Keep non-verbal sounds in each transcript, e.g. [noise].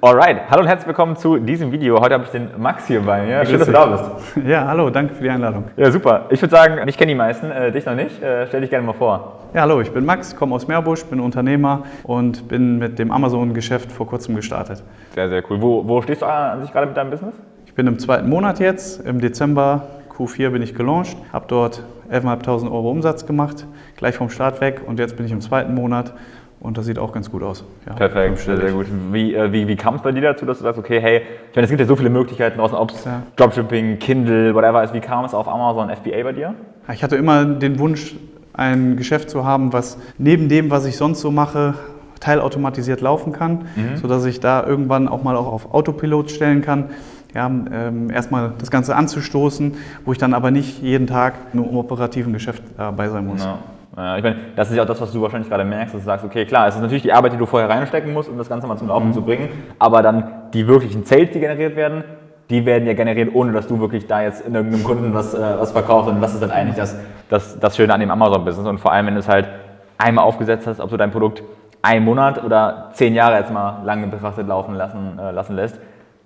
Alright, hallo und herzlich willkommen zu diesem Video. Heute habe ich den Max hier bei mir. Schön, dass du da bist. Ja, hallo, danke für die Einladung. Ja, super. Ich würde sagen, mich kennen die meisten, äh, dich noch nicht. Äh, stell dich gerne mal vor. Ja, hallo, ich bin Max, komme aus Meerbusch, bin Unternehmer und bin mit dem Amazon-Geschäft vor kurzem gestartet. Sehr, sehr cool. Wo, wo stehst du an sich gerade mit deinem Business? Ich bin im zweiten Monat jetzt, im Dezember Q4 bin ich gelauncht, habe dort 11.500 Euro Umsatz gemacht, gleich vom Start weg und jetzt bin ich im zweiten Monat und das sieht auch ganz gut aus. Ja, Perfekt, sehr, sehr gut. Wie, äh, wie, wie kam es bei dir dazu, dass du sagst, okay, hey, ich meine, es gibt ja so viele Möglichkeiten draußen, ob es ja. Dropshipping, Kindle, whatever ist. Wie kam es auf Amazon FBA bei dir? Ich hatte immer den Wunsch, ein Geschäft zu haben, was neben dem, was ich sonst so mache, teilautomatisiert laufen kann, mhm. sodass ich da irgendwann auch mal auch auf Autopilot stellen kann. Ja, ähm, erstmal das Ganze anzustoßen, wo ich dann aber nicht jeden Tag nur im operativen Geschäft dabei sein muss. Ich meine, das ist ja auch das, was du wahrscheinlich gerade merkst, dass du sagst, okay, klar, es ist natürlich die Arbeit, die du vorher reinstecken musst, um das Ganze mal zum Laufen mhm. zu bringen, aber dann die wirklichen Sales, die generiert werden, die werden ja generiert, ohne dass du wirklich da jetzt in irgendeinem Kunden was, äh, was verkaufst und das ist dann eigentlich das, das, das Schöne an dem Amazon-Business und vor allem, wenn du es halt einmal aufgesetzt hast, ob du dein Produkt einen Monat oder zehn Jahre jetzt mal lange betrachtet laufen lassen, äh, lassen lässt,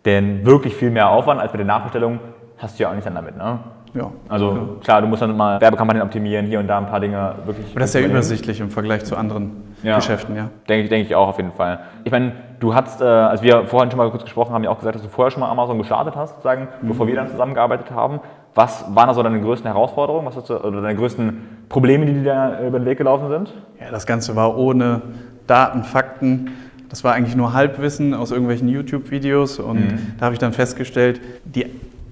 denn wirklich viel mehr Aufwand als bei der Nachbestellung hast du ja auch nicht dann damit. Ne? Ja. Also ja. klar, du musst dann mal Werbekampagnen optimieren, hier und da ein paar Dinge wirklich. Aber das ist ja übersichtlich im Vergleich zu anderen ja. Geschäften, ja. Denke, denke ich auch auf jeden Fall. Ich meine, du hast, äh, als wir vorhin schon mal kurz gesprochen haben, ja auch gesagt, dass du vorher schon mal Amazon gestartet hast, sozusagen, mhm. bevor wir dann zusammengearbeitet haben. Was waren da so deine größten Herausforderungen, was du, oder deine größten Probleme, die dir da über den Weg gelaufen sind? Ja, das Ganze war ohne Daten, Fakten. Das war eigentlich nur Halbwissen aus irgendwelchen YouTube-Videos und mhm. da habe ich dann festgestellt, die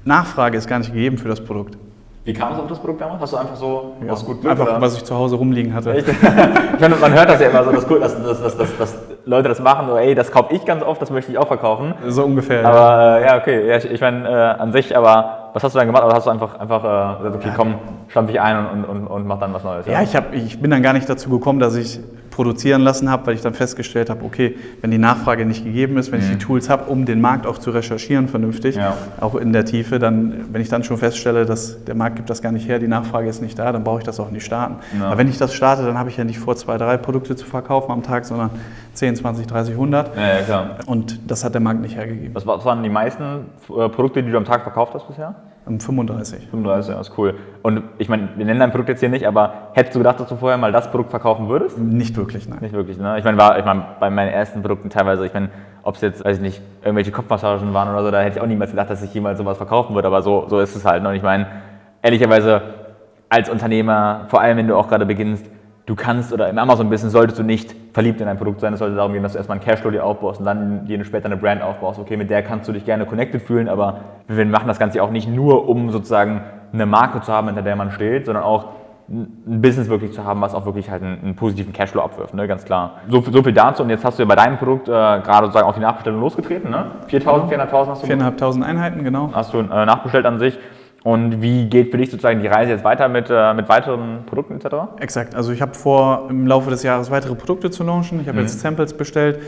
Nachfrage ist gar nicht gegeben für das Produkt. Wie kam es auf das Produkt damals? Hast du einfach so ja, was gut Glück, Einfach, oder? was ich zu Hause rumliegen hatte. [laughs] ich meine, man hört das ja immer so, dass, dass, dass, dass, dass Leute das machen, so, ey, das kaufe ich ganz oft, das möchte ich auch verkaufen. So ungefähr. Aber ja, ja okay, ja, ich, ich meine, äh, an sich, aber was hast du dann gemacht? Oder hast du einfach, einfach äh, gesagt, okay, komm, stampf ich ein und, und, und mach dann was Neues? Ja, ja ich, hab, ich bin dann gar nicht dazu gekommen, dass ich produzieren lassen habe, weil ich dann festgestellt habe, okay, wenn die Nachfrage nicht gegeben ist, wenn mhm. ich die mhm. Tools habe, um den Markt auch zu recherchieren vernünftig, ja. auch in der Tiefe, dann, wenn ich dann schon feststelle, dass der Markt gibt das gar nicht her, die Nachfrage ist nicht da, dann brauche ich das auch nicht starten. Ja. Aber wenn ich das starte, dann habe ich ja nicht vor, zwei, drei Produkte zu verkaufen am Tag, sondern 10, 20, 30, 100. Ja. Und das hat der Markt nicht hergegeben. Was waren die meisten äh, Produkte, die du am Tag verkauft hast bisher? 35. 35, das ist cool. Und ich meine, wir nennen dein Produkt jetzt hier nicht, aber hättest du gedacht, dass du vorher mal das Produkt verkaufen würdest? Nicht wirklich, nein. Nicht wirklich, ne? Ich meine, war, ich meine, bei meinen ersten Produkten teilweise, ich meine, ob es jetzt, weiß ich nicht, irgendwelche Kopfmassagen waren oder so, da hätte ich auch niemals gedacht, dass ich jemals sowas verkaufen würde, aber so, so ist es halt. Ne? Und ich meine, ehrlicherweise, als Unternehmer, vor allem wenn du auch gerade beginnst, du kannst oder im Amazon-Business solltest du nicht verliebt in ein Produkt sein. Es sollte darum gehen, dass du erstmal einen Cashflow dir aufbaust und dann dir später eine Brand aufbaust. Okay, mit der kannst du dich gerne connected fühlen, aber wir machen das Ganze auch nicht nur, um sozusagen eine Marke zu haben, hinter der man steht, sondern auch ein Business wirklich zu haben, was auch wirklich halt einen, einen positiven Cashflow abwirft, ne? ganz klar. So, so, viel dazu und jetzt hast du ja bei deinem Produkt äh, gerade sozusagen auch die Nachbestellung losgetreten, ne? 4.000, 4.500 hast du? 4.500 Einheiten, genau. Hast du äh, nachbestellt an sich. Und wie geht für dich sozusagen die Reise jetzt weiter mit, äh, mit weiteren Produkten etc.? Exakt. Also ich habe vor, im Laufe des Jahres weitere Produkte zu launchen. Ich habe mhm. jetzt Samples bestellt.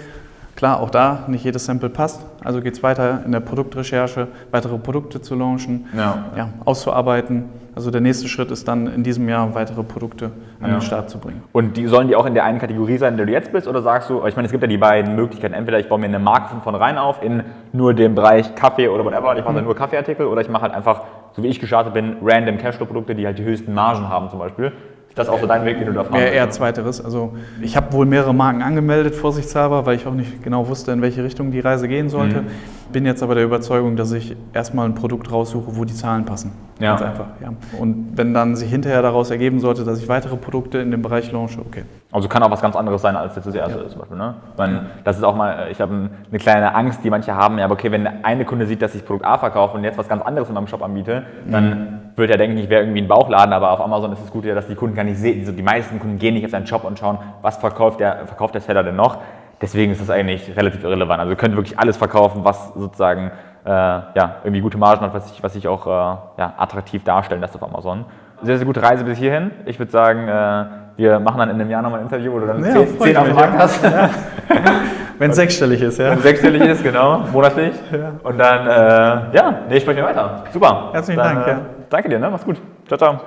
Klar, auch da, nicht jedes Sample passt. Also geht es weiter in der Produktrecherche, weitere Produkte zu launchen, ja. Ja, auszuarbeiten. Also der nächste Schritt ist dann in diesem Jahr weitere Produkte an ja. den Start zu bringen. Und die sollen die auch in der einen Kategorie sein, in der du jetzt bist? Oder sagst du, ich meine, es gibt ja die beiden Möglichkeiten, entweder ich baue mir eine Marke von vornherein auf in nur dem Bereich Kaffee oder whatever, ich mache mhm. nur Kaffeeartikel oder ich mache halt einfach, so wie ich gestartet bin, random Cashflow-Produkte, die halt die höchsten Margen haben zum Beispiel. Ist das auch so dein Weg, den du da fahren Eher, eher zweiteres. Also ich habe wohl mehrere Marken angemeldet, vorsichtshalber, weil ich auch nicht genau wusste, in welche Richtung die Reise gehen sollte. Mhm. Bin jetzt aber der Überzeugung, dass ich erstmal ein Produkt raussuche, wo die Zahlen passen. Ja. Ganz einfach. Ja. Und wenn dann sich hinterher daraus ergeben sollte, dass ich weitere Produkte in dem Bereich launche, okay. Also kann auch was ganz anderes sein, als jetzt das erste ja. ist zum Beispiel. Ne? Meine, das ist auch mal, ich habe eine kleine Angst, die manche haben, ja, aber okay, wenn eine Kunde sieht, dass ich Produkt A verkaufe und jetzt was ganz anderes in meinem Shop anbiete, dann mhm. Wird er denken, ich wäre irgendwie ein Bauchladen, aber auf Amazon ist es gut, dass die Kunden gar nicht sehen, also die meisten Kunden gehen nicht auf seinen Shop und schauen, was verkauft der, verkauft der Seller denn noch. Deswegen ist das eigentlich relativ irrelevant. Also ihr könnt wirklich alles verkaufen, was sozusagen äh, ja, irgendwie gute Margen hat, was sich was ich auch äh, ja, attraktiv darstellen lässt auf Amazon. Sehr, sehr gute Reise bis hierhin. Ich würde sagen, äh, wir machen dann in einem Jahr nochmal ein Interview, wo du dann ja, 10, 10 auf dem Markt hast. Ja. Wenn es sechsstellig ist, ja. Wenn es sechsstellig ist, genau, monatlich. Ja. Und dann, äh, ja, nee, ich spreche weiter. Super. Herzlichen dann, Dank. Ja. Danke dir, ne? mach's gut. Ciao, ciao.